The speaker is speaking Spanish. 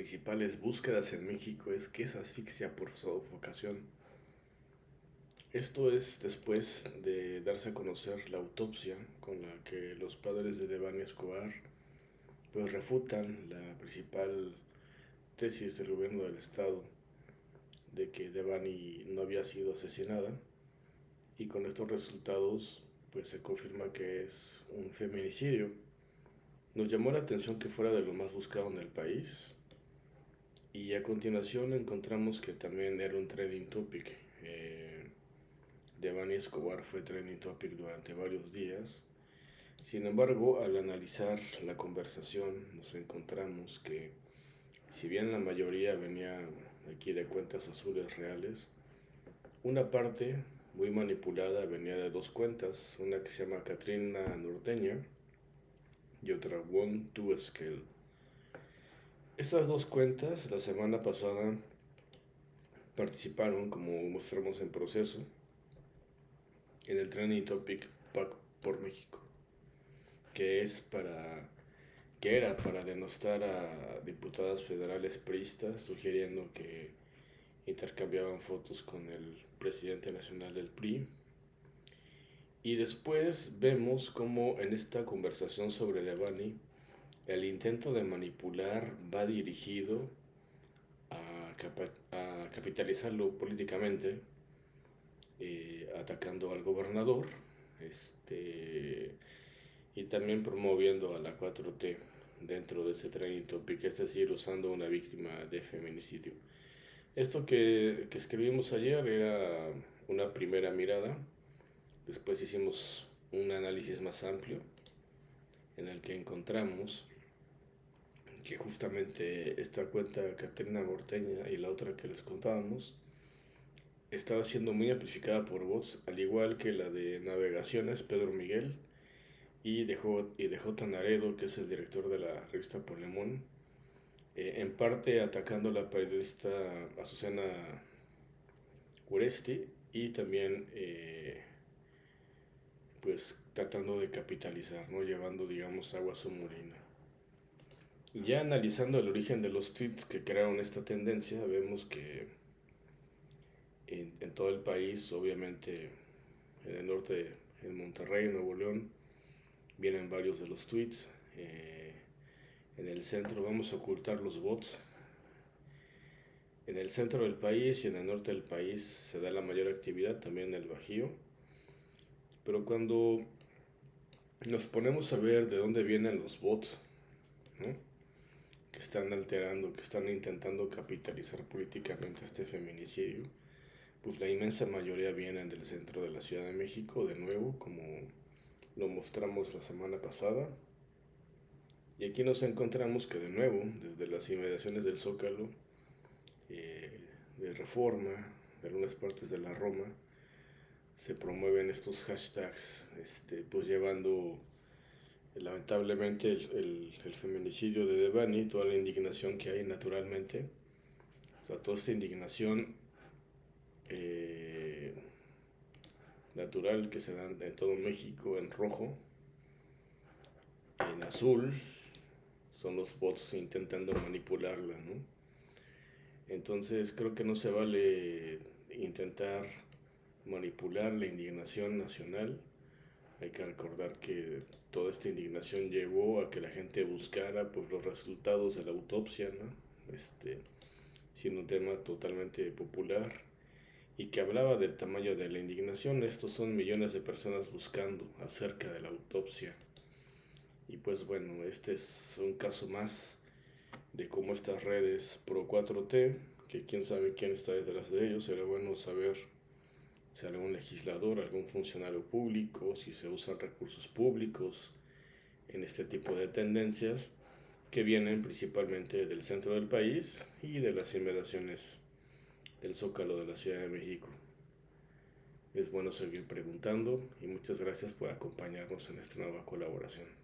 principales búsquedas en México es que es asfixia por sofocación. Esto es después de darse a conocer la autopsia con la que los padres de Devani Escobar pues refutan la principal tesis del gobierno del estado de que Devani no había sido asesinada y con estos resultados pues se confirma que es un feminicidio. Nos llamó la atención que fuera de lo más buscado en el país y a continuación encontramos que también era un trending topic. Eh, Devani Escobar fue trending topic durante varios días. Sin embargo, al analizar la conversación nos encontramos que si bien la mayoría venía aquí de cuentas azules reales, una parte muy manipulada venía de dos cuentas, una que se llama Katrina Norteña y otra One to Scale. Estas dos cuentas la semana pasada participaron, como mostramos en proceso, en el Trending Topic Pack por México, que es para que era para denostar a diputadas federales priistas, sugiriendo que intercambiaban fotos con el presidente nacional del PRI. Y después vemos cómo en esta conversación sobre Devani, el intento de manipular va dirigido a, capitalizarlo políticamente, eh, atacando al gobernador este, y también promoviendo a la 4T dentro de ese training topic, es decir, usando una víctima de feminicidio. Esto que escribimos ayer era una primera mirada, después hicimos un análisis más amplio en el que encontramos que justamente esta cuenta Caterina Morteña y la otra que les contábamos estaba siendo muy amplificada por bots, al igual que la de navegaciones Pedro Miguel y de, J, y de J. Naredo, que es el director de la revista Polemón, eh, en parte atacando a la periodista Azucena Uresti y también eh, pues tratando de capitalizar, ¿no? llevando digamos agua a su molina. Ya analizando el origen de los tweets que crearon esta tendencia, vemos que en, todo el país, obviamente en el norte, en Monterrey, Nuevo León, vienen varios de los tweets. Eh, en el centro vamos a ocultar los bots. En el centro del país y en el norte del país se da la mayor actividad, también en el Bajío. Pero cuando nos ponemos a ver de dónde vienen los bots, que están alterando, que están intentando capitalizar políticamente este feminicidio, pues la inmensa mayoría vienen del centro de la Ciudad de México, de nuevo, como lo mostramos la semana pasada. Y aquí nos encontramos que de nuevo, desde las inmediaciones del Zócalo, eh, de Reforma, de algunas partes de la Roma, se promueven estos hashtags, este, pues llevando lamentablemente el, el, feminicidio de Devani, toda la indignación que hay naturalmente, o sea, toda esta indignación eh, natural que se dan en todo México en rojo, en azul son los bots intentando manipularla, ¿no? Entonces creo que no se vale intentar manipular la indignación nacional. Hay que recordar que toda esta indignación llevó a que la gente buscara pues, los resultados de la autopsia, ¿no? Este, siendo un tema totalmente popular y que hablaba del tamaño de la indignación. Estos son millones de personas buscando acerca de la autopsia. Y pues bueno, este es un caso más de cómo estas redes Pro 4T, que quién sabe quién está detrás de ellos, será bueno saber si algún legislador, algún funcionario público, si se usan recursos públicos en este tipo de tendencias que vienen principalmente del centro del país y de las inmediaciones del Zócalo de la Ciudad de México. Es bueno seguir preguntando y muchas gracias por acompañarnos en esta nueva colaboración.